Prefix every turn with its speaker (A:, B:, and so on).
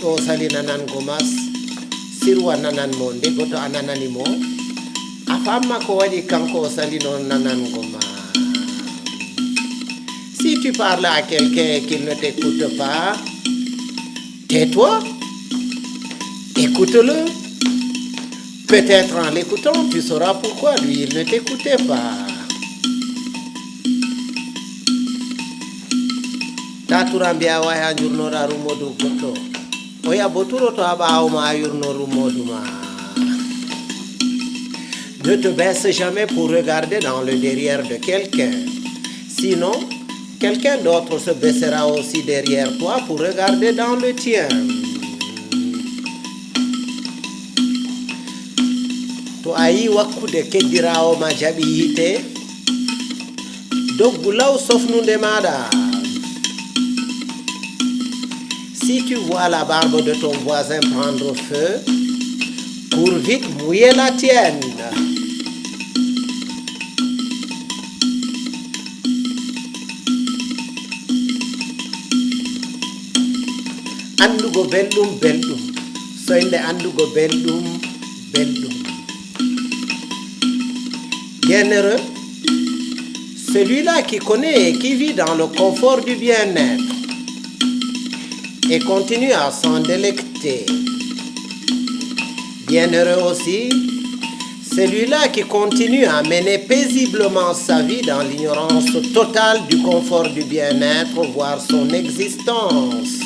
A: to sirwa nananmo nde goto famma ko kanko si tu parles à quelqu'un qu'il ne t'écoute pas tais-toi écoute-le peut-être en l'écoutant tu sauras pourquoi lui il ne t'écoutait pas. To ma ne te baisse jamais pour regarder dans le derrière de quelqu'un. Sinon quelqu'un d'autre se baissera aussi derrière toi pour regarder dans le tien to a yi wakkude keddirawo ma jaɓi yite doggu law sofnude maɗa Si tu vois la barbe de ton voisin prendre feu, cours vite mouiller la tienne. Andugo belɗum belɗum. Soyde andugo belɗum belɗum bienheureux celui-là qui connaît et qui vit dans le confort du bien-être et continue à s'en délecter. Bienheureux aussi, celui-là qui continue à mener paisiblement sa vie dans l'ignorance totale du confort du bien-être, voire son existence.